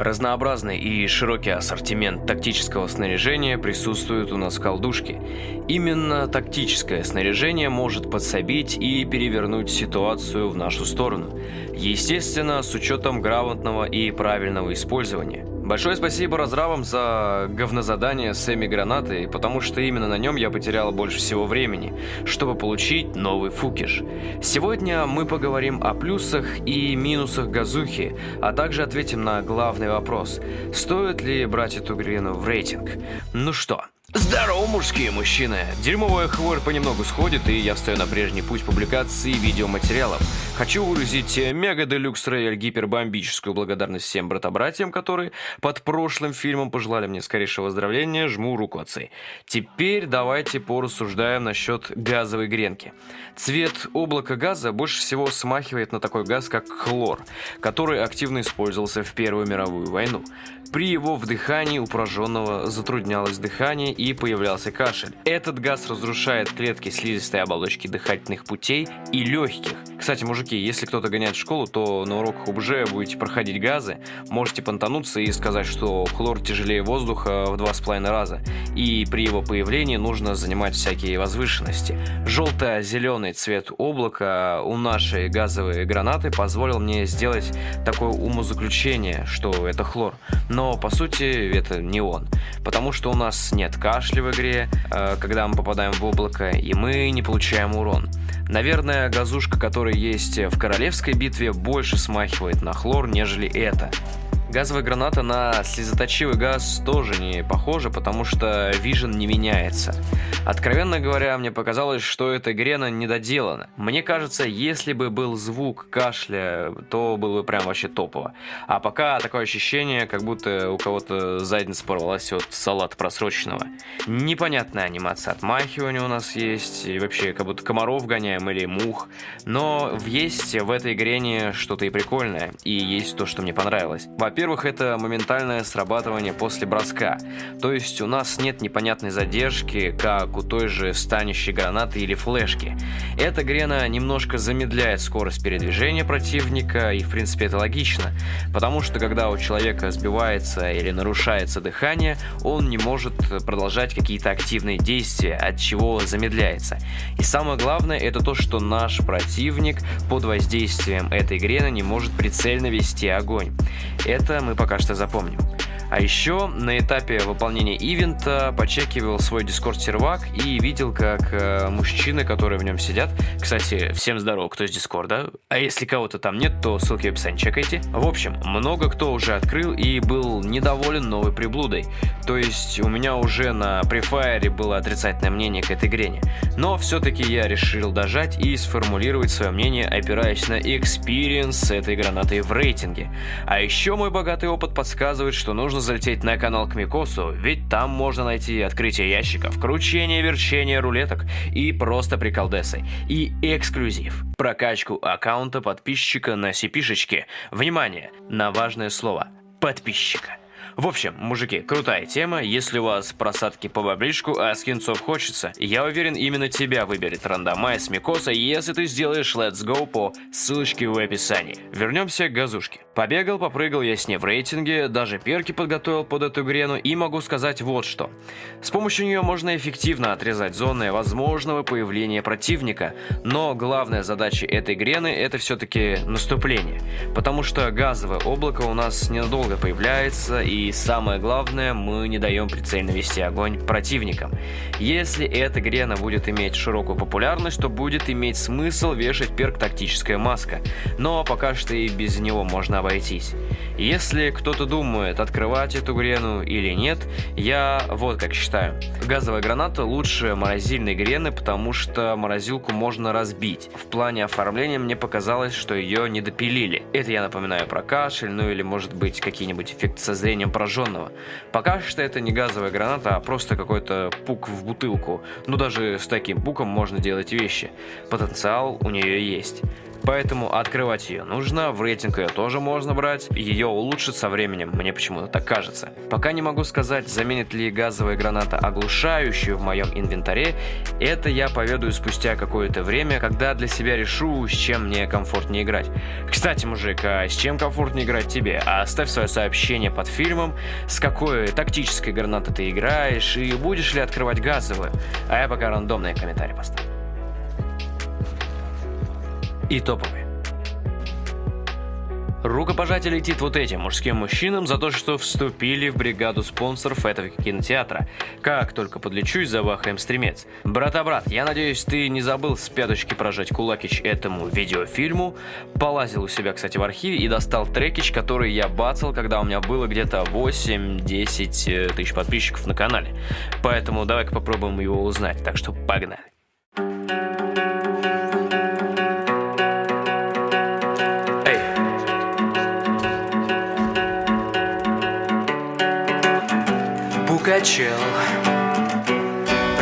Разнообразный и широкий ассортимент тактического снаряжения присутствует у нас в колдушке. Именно тактическое снаряжение может подсобить и перевернуть ситуацию в нашу сторону. Естественно, с учетом грамотного и правильного использования. Большое спасибо разрабам за говнозадание с Эми гранатой, потому что именно на нем я потерял больше всего времени, чтобы получить новый фукиш. Сегодня мы поговорим о плюсах и минусах газухи, а также ответим на главный вопрос. Стоит ли брать эту грину в рейтинг? Ну что, Здорово, мужские мужчины! Дерьмовая хворь понемногу сходит, и я встаю на прежний путь публикации видеоматериалов. Хочу выразить мега делюкс рояль гипербомбическую благодарность всем брата-братьям, которые под прошлым фильмом пожелали мне скорейшего выздоровления, жму руку отцы. Теперь давайте порассуждаем насчет газовой гренки. Цвет облака газа больше всего смахивает на такой газ, как хлор, который активно использовался в Первую мировую войну. При его вдыхании у пораженного затруднялось дыхание и появлялся кашель. Этот газ разрушает клетки слизистой оболочки дыхательных путей и легких. Кстати, мужики, если кто-то гоняет в школу, то на уроках ОБЖ будете проходить газы, можете понтануться и сказать, что хлор тяжелее воздуха в два с половиной раза, и при его появлении нужно занимать всякие возвышенности. Желто-зеленый цвет облака у нашей газовой гранаты позволил мне сделать такое умозаключение, что это хлор. Но но по сути это не он. Потому что у нас нет кашля в игре, э, когда мы попадаем в облако, и мы не получаем урон. Наверное, газушка, которая есть в королевской битве, больше смахивает на хлор, нежели это. Газовая граната на слезоточивый газ тоже не похожа, потому что вижен не меняется. Откровенно говоря, мне показалось, что эта грена недоделана. Мне кажется, если бы был звук кашля, то было бы прям вообще топово. А пока такое ощущение, как будто у кого-то задница порвалась от салата просроченного. Непонятная анимация отмахивания у нас есть, и вообще как будто комаров гоняем или мух. Но есть в этой грене что-то и прикольное, и есть то, что мне понравилось. Во-первых, во-первых, это моментальное срабатывание после броска. То есть у нас нет непонятной задержки, как у той же станущей гранаты или флешки. Эта грена немножко замедляет скорость передвижения противника, и в принципе это логично. Потому что когда у человека сбивается или нарушается дыхание, он не может продолжать какие-то активные действия, от чего замедляется. И самое главное, это то, что наш противник под воздействием этой грены не может прицельно вести огонь. Это это мы пока что запомним. А еще на этапе выполнения ивента почекивал свой дискорд-сервак и видел, как э, мужчины, которые в нем сидят... Кстати, всем здорово, кто из дискорда. А если кого-то там нет, то ссылки в описании чекайте. В общем, много кто уже открыл и был недоволен новой приблудой. То есть у меня уже на префайре было отрицательное мнение к этой грене. Но все-таки я решил дожать и сформулировать свое мнение, опираясь на experience этой гранаты в рейтинге. А еще мой богатый опыт подсказывает, что нужно нужно залететь на канал к Микосу, ведь там можно найти открытие ящиков, кручение, верчение рулеток и просто приколдесы. И эксклюзив. Прокачку аккаунта подписчика на сипишечке. Внимание на важное слово. Подписчика. В общем, мужики, крутая тема. Если у вас просадки по баблишку, а скинцов хочется, я уверен, именно тебя выберет рандомайз Микоса, если ты сделаешь Let's Go по ссылочке в описании. Вернемся к газушке. Побегал, попрыгал я с ней в рейтинге, даже перки подготовил под эту грену и могу сказать вот что. С помощью нее можно эффективно отрезать зоны возможного появления противника, но главная задача этой грены это все-таки наступление, потому что газовое облако у нас ненадолго появляется и самое главное, мы не даем прицельно вести огонь противникам. Если эта грена будет иметь широкую популярность, то будет иметь смысл вешать перк тактическая маска, но пока что и без него можно обойтись. Если кто-то думает, открывать эту грену или нет, я вот как считаю. Газовая граната лучше морозильной грены, потому что морозилку можно разбить. В плане оформления мне показалось, что ее не допилили. Это я напоминаю про кашель, ну или может быть какие-нибудь эффекты со зрением пораженного. Пока что это не газовая граната, а просто какой-то пук в бутылку. Ну даже с таким пуком можно делать вещи. Потенциал у нее есть. Поэтому открывать ее нужно, в рейтинг ее тоже можно брать, ее улучшит со временем, мне почему-то так кажется. Пока не могу сказать, заменит ли газовая граната оглушающую в моем инвентаре, это я поведаю спустя какое-то время, когда для себя решу, с чем мне комфортнее играть. Кстати, мужик, а с чем комфортнее играть тебе? Оставь свое сообщение под фильмом, с какой тактической гранатой ты играешь и будешь ли открывать газовую. А я пока рандомные комментарии поставлю. И топовые. Рукопожатие летит вот этим мужским мужчинам за то, что вступили в бригаду спонсоров этого кинотеатра. Как только подлечусь, завахаем стремец. Брата-брат, я надеюсь, ты не забыл с пяточки прожать кулакич этому видеофильму. Полазил у себя, кстати, в архиве и достал трекич, который я бацал, когда у меня было где-то 8-10 э, тысяч подписчиков на канале. Поэтому давай-ка попробуем его узнать. Так что погнали. Пугачел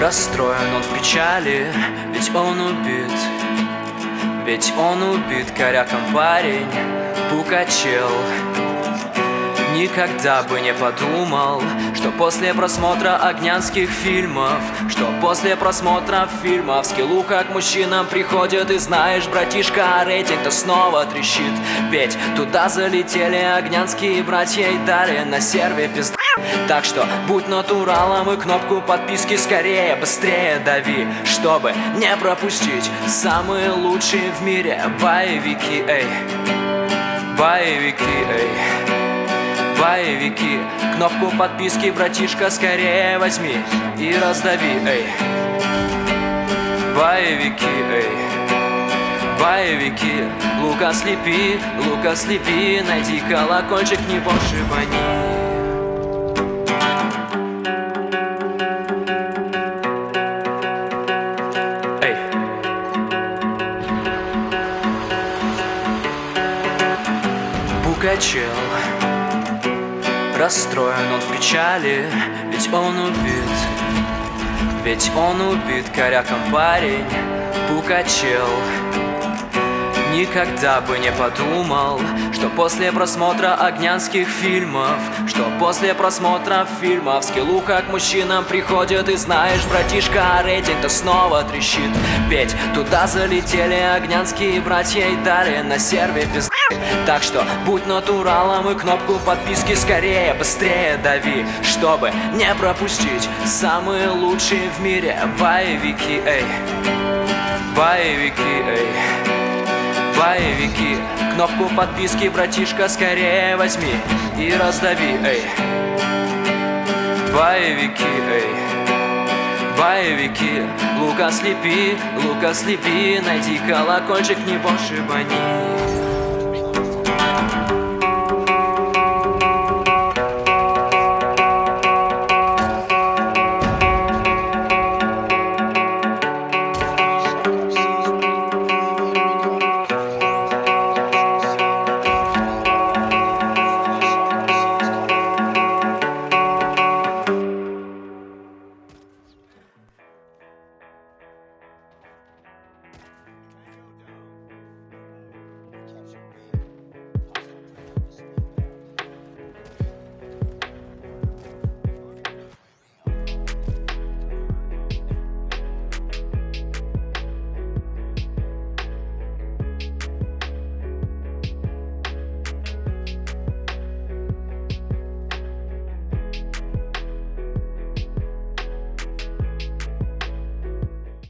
Расстроен он в печали, ведь он убит. Ведь он убит коряком парень Пукачел. Никогда бы не подумал, что после просмотра огнянских фильмов Что после просмотра фильмов скиллуха к мужчинам приходит И знаешь, братишка, рейтинг-то снова трещит. Ведь туда залетели огнянские братья и дали на серве пизда так что будь натуралом и кнопку подписки скорее, быстрее дави Чтобы не пропустить самые лучшие в мире боевики, эй. Боевики, эй. Боевики. Кнопку подписки, братишка, скорее возьми И раздави, эй. Боевики, эй. Боевики. Лука слепи, лука слепи Найди колокольчик, не пошибани Пугачел Расстроен он в печали, ведь он убит. Ведь он убит коряком парень Пукачел Никогда бы не подумал, что после просмотра огнянских фильмов Что после просмотра фильмов скиллуха к мужчинам приходит И знаешь, братишка, рейтинг-то снова трещит. Ведь туда залетели огнянские братья и дали на серве без так что будь натуралом и кнопку подписки скорее, быстрее дави Чтобы не пропустить самые лучшие в мире боевики, эй. Боевики, эй Боевики Кнопку подписки, братишка, скорее возьми И раздави, эй. Боевики, эй. Боевики Лука слепи, лука слепи. Найди колокольчик, не пошибани